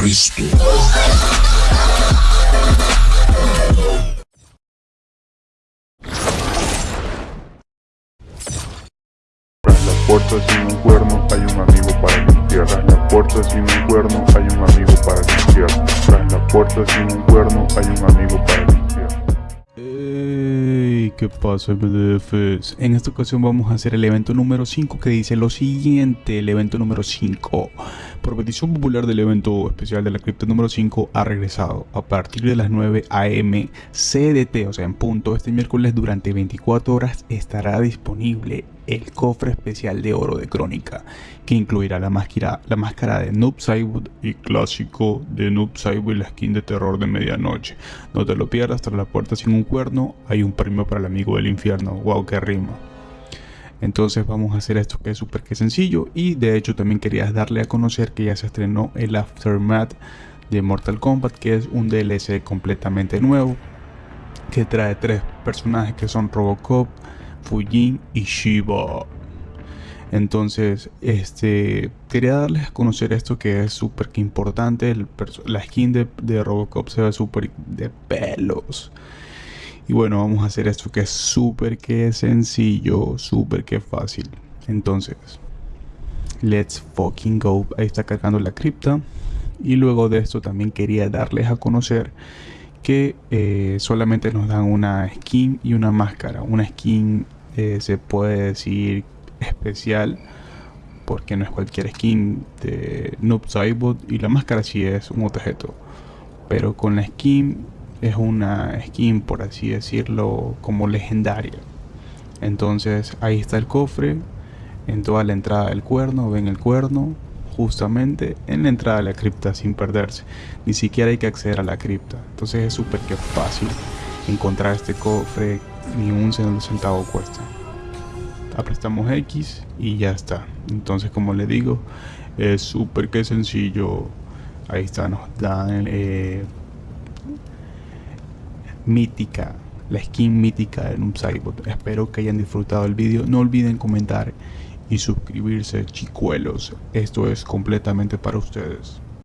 Cristo. Tras la puerta sin un cuerno hay un amigo para limpiar. Tras la puerta sin un cuerno hay un amigo para limpiar. Tras la puerta sin un cuerno hay un amigo para ¿qué pasa MDFs? En esta ocasión vamos a hacer el evento número 5 que dice lo siguiente, el evento número 5. Por petición popular del evento especial de la cripta número 5 ha regresado a partir de las 9 am CDT, o sea en punto, este miércoles durante 24 horas estará disponible el cofre especial de oro de crónica que incluirá la máscara, la máscara de Noob Saibot y clásico de Noob Saibot y la skin de terror de medianoche. No te lo pierdas, tras la puerta sin un cuerno hay un premio para el amigo del infierno. Wow, qué rima. Entonces vamos a hacer esto que es súper que sencillo y de hecho también querías darle a conocer que ya se estrenó el Aftermath de Mortal Kombat que es un DLC completamente nuevo que trae tres personajes que son Robocop, Fujin y Shiba. Entonces, este quería darles a conocer esto que es súper importante. El la skin de, de Robocop se ve súper de pelos. Y bueno, vamos a hacer esto que es súper que sencillo, súper que fácil. Entonces, let's fucking go. Ahí está cargando la cripta. Y luego de esto también quería darles a conocer que eh, solamente nos dan una skin y una máscara. Una skin eh, se puede decir especial porque no es cualquier skin de Noob Saibot y la máscara sí es un objeto. Pero con la skin es una skin por así decirlo como legendaria. Entonces ahí está el cofre en toda la entrada del cuerno, ven el cuerno justamente en la entrada de la cripta sin perderse. Ni siquiera hay que acceder a la cripta. Entonces es súper que fácil encontrar este cofre, ni un centavo cuesta. Aprestamos X y ya está. Entonces como le digo, es súper que sencillo. Ahí está, nos dan eh, mítica, la skin mítica de un Cybot. Espero que hayan disfrutado el vídeo. No olviden comentar y suscribirse, chicuelos. Esto es completamente para ustedes.